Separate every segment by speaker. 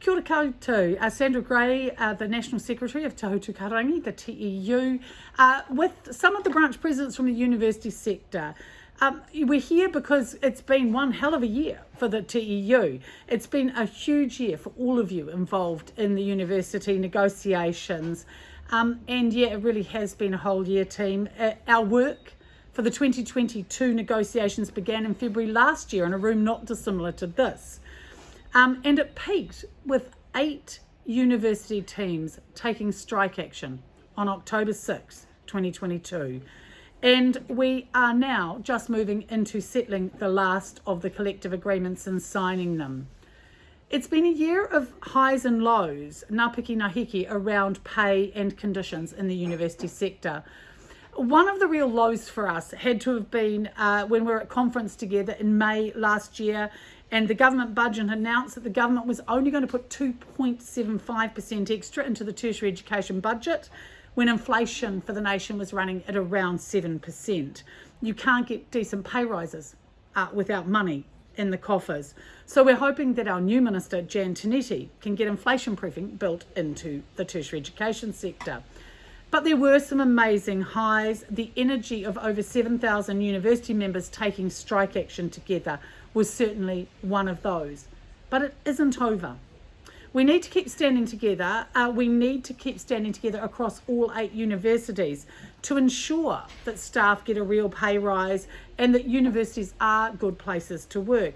Speaker 1: Kia ora koutou, uh, Sandra Grey, uh, the National Secretary of Te Hautū Kahurangi, the TEU, uh, with some of the branch presidents from the university sector. Um, we're here because it's been one hell of a year for the TEU. It's been a huge year for all of you involved in the university negotiations. Um, and yeah, it really has been a whole year, team. Uh, our work for the 2022 negotiations began in February last year in a room not dissimilar to this. Um, and it peaked with eight university teams taking strike action on October 6, 2022. And we are now just moving into settling the last of the collective agreements and signing them. It's been a year of highs and lows, ngāpiki ngā around pay and conditions in the university sector. One of the real lows for us had to have been uh, when we were at conference together in May last year and the government budget announced that the government was only going to put 2.75% extra into the tertiary education budget when inflation for the nation was running at around 7%. You can't get decent pay rises uh, without money in the coffers. So we're hoping that our new minister, Jan Tinetti, can get inflation proofing built into the tertiary education sector. But there were some amazing highs. The energy of over 7,000 university members taking strike action together was certainly one of those. But it isn't over. We need to keep standing together. Uh, we need to keep standing together across all eight universities to ensure that staff get a real pay rise and that universities are good places to work.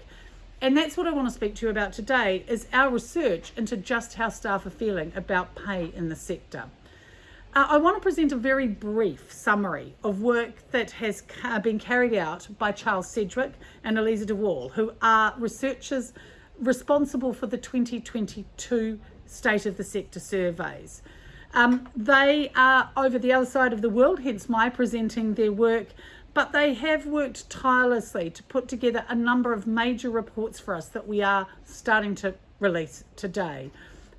Speaker 1: And that's what I want to speak to you about today is our research into just how staff are feeling about pay in the sector. Uh, I want to present a very brief summary of work that has been carried out by Charles Sedgwick and Eliza DeWall, who are researchers responsible for the 2022 State of the Sector surveys. Um, they are over the other side of the world, hence my presenting their work, but they have worked tirelessly to put together a number of major reports for us that we are starting to release today.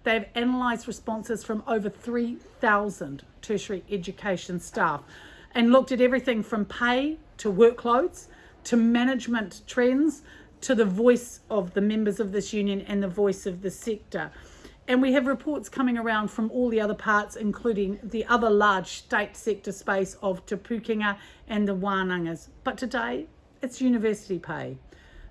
Speaker 1: They've analysed responses from over 3,000 tertiary education staff and looked at everything from pay to workloads to management trends to the voice of the members of this union and the voice of the sector. And we have reports coming around from all the other parts, including the other large state sector space of Te and the Wānangas. But today, it's university pay.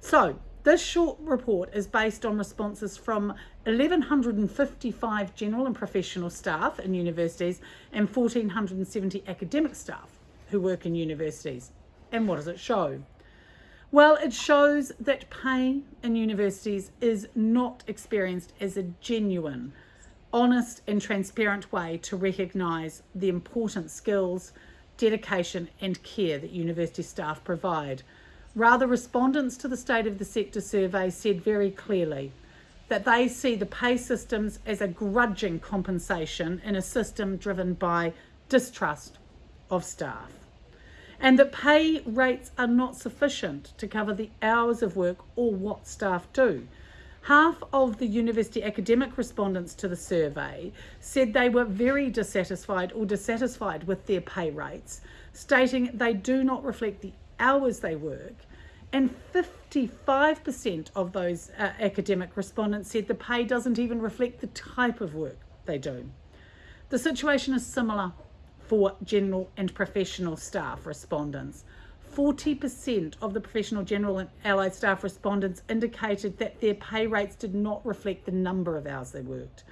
Speaker 1: So this short report is based on responses from 1,155 general and professional staff in universities and 1,470 academic staff who work in universities. And what does it show? Well, it shows that pay in universities is not experienced as a genuine, honest and transparent way to recognise the important skills, dedication and care that university staff provide Rather, respondents to the State of the Sector survey said very clearly that they see the pay systems as a grudging compensation in a system driven by distrust of staff. And that pay rates are not sufficient to cover the hours of work or what staff do. Half of the university academic respondents to the survey said they were very dissatisfied or dissatisfied with their pay rates, stating they do not reflect the hours they work and 55% of those uh, academic respondents said the pay doesn't even reflect the type of work they do. The situation is similar for general and professional staff respondents. 40% of the professional general and allied staff respondents indicated that their pay rates did not reflect the number of hours they worked.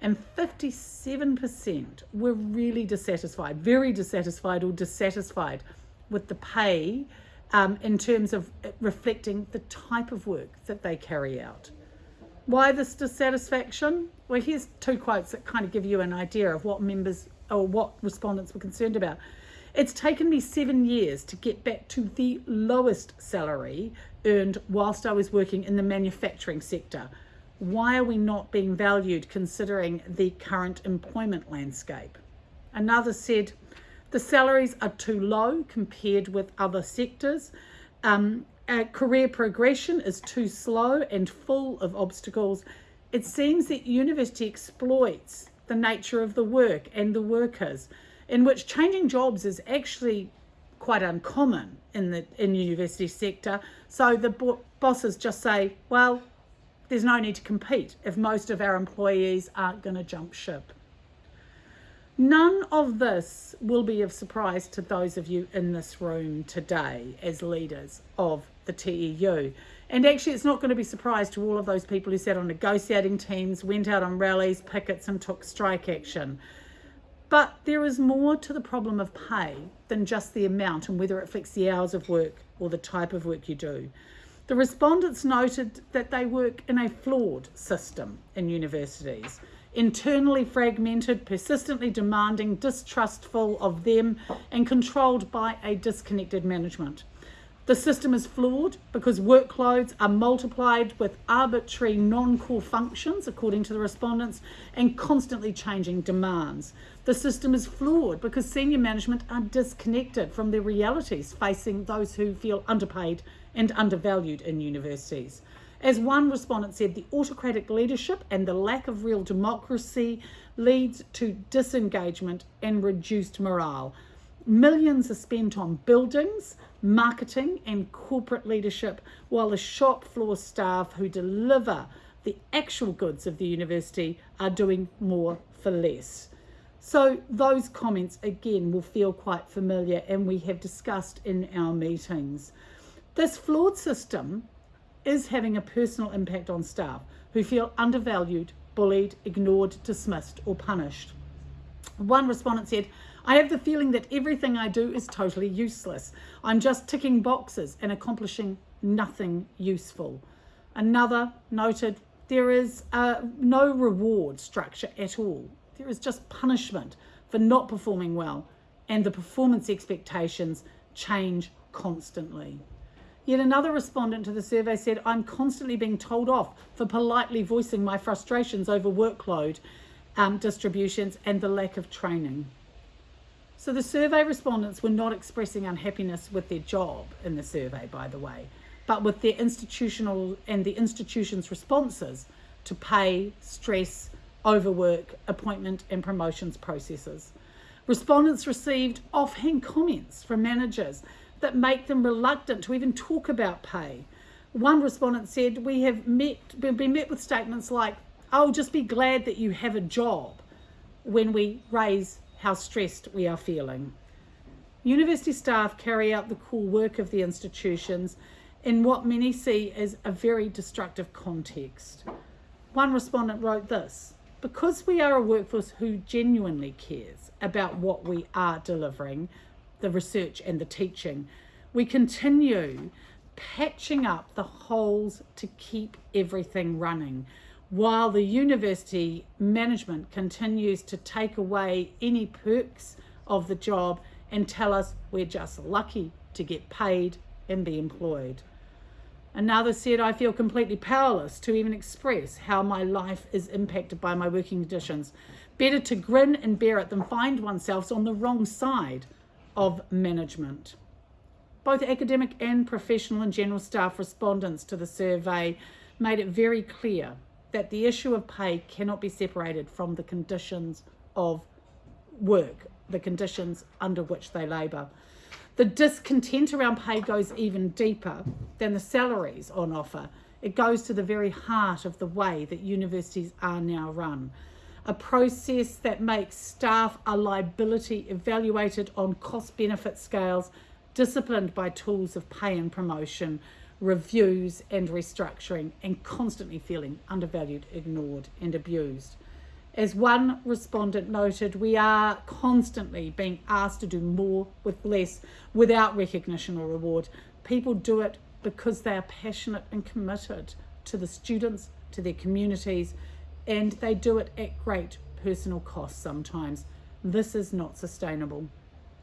Speaker 1: And 57% were really dissatisfied, very dissatisfied or dissatisfied with the pay um, in terms of reflecting the type of work that they carry out. Why this dissatisfaction? Well, here's two quotes that kind of give you an idea of what members or what respondents were concerned about. It's taken me seven years to get back to the lowest salary earned whilst I was working in the manufacturing sector. Why are we not being valued considering the current employment landscape? Another said, the salaries are too low compared with other sectors. Um, career progression is too slow and full of obstacles. It seems that university exploits the nature of the work and the workers, in which changing jobs is actually quite uncommon in the in university sector. So the bosses just say, well, there's no need to compete if most of our employees aren't going to jump ship. None of this will be of surprise to those of you in this room today as leaders of the TEU. And actually, it's not going to be surprise to all of those people who sat on negotiating teams, went out on rallies, pickets, and took strike action. But there is more to the problem of pay than just the amount and whether it affects the hours of work or the type of work you do. The respondents noted that they work in a flawed system in universities internally fragmented, persistently demanding, distrustful of them, and controlled by a disconnected management. The system is flawed because workloads are multiplied with arbitrary non core functions, according to the respondents, and constantly changing demands. The system is flawed because senior management are disconnected from the realities facing those who feel underpaid and undervalued in universities. As one respondent said, the autocratic leadership and the lack of real democracy leads to disengagement and reduced morale. Millions are spent on buildings, marketing, and corporate leadership, while the shop floor staff who deliver the actual goods of the university are doing more for less. So, those comments again will feel quite familiar and we have discussed in our meetings. This flawed system is having a personal impact on staff who feel undervalued, bullied, ignored, dismissed, or punished. One respondent said, I have the feeling that everything I do is totally useless. I'm just ticking boxes and accomplishing nothing useful. Another noted, there is uh, no reward structure at all. There is just punishment for not performing well, and the performance expectations change constantly. Yet another respondent to the survey said, I'm constantly being told off for politely voicing my frustrations over workload um, distributions and the lack of training. So the survey respondents were not expressing unhappiness with their job in the survey, by the way, but with their institutional and the institution's responses to pay, stress, overwork, appointment and promotions processes. Respondents received offhand comments from managers that make them reluctant to even talk about pay. One respondent said, We have met, been met with statements like, I'll just be glad that you have a job when we raise how stressed we are feeling. University staff carry out the core work of the institutions in what many see as a very destructive context. One respondent wrote this Because we are a workforce who genuinely cares about what we are delivering, the research and the teaching, we continue patching up the holes to keep everything running while the university management continues to take away any perks of the job and tell us we're just lucky to get paid and be employed. Another said, I feel completely powerless to even express how my life is impacted by my working conditions. Better to grin and bear it than find oneself on the wrong side of management. Both academic and professional and general staff respondents to the survey made it very clear that the issue of pay cannot be separated from the conditions of work, the conditions under which they labour. The discontent around pay goes even deeper than the salaries on offer. It goes to the very heart of the way that universities are now run a process that makes staff a liability evaluated on cost benefit scales, disciplined by tools of pay and promotion, reviews and restructuring, and constantly feeling undervalued, ignored, and abused. As one respondent noted, we are constantly being asked to do more with less without recognition or reward. People do it because they are passionate and committed to the students, to their communities, and they do it at great personal cost sometimes. This is not sustainable.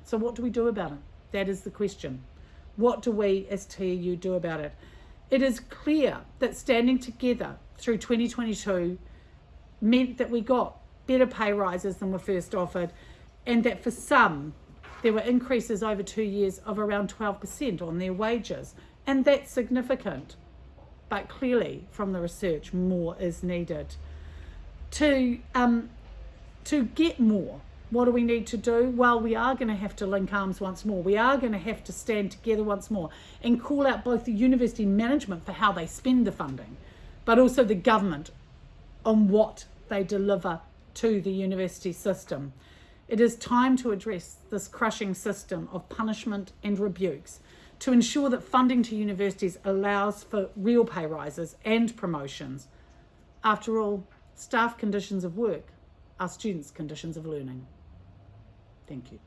Speaker 1: So, what do we do about it? That is the question. What do we as TEU do about it? It is clear that standing together through 2022 meant that we got better pay rises than were first offered, and that for some, there were increases over two years of around 12% on their wages. And that's significant. But clearly, from the research, more is needed to um, to get more what do we need to do well we are going to have to link arms once more we are going to have to stand together once more and call out both the university management for how they spend the funding but also the government on what they deliver to the university system. It is time to address this crushing system of punishment and rebukes to ensure that funding to universities allows for real pay rises and promotions. After all, staff conditions of work are students' conditions of learning. Thank you.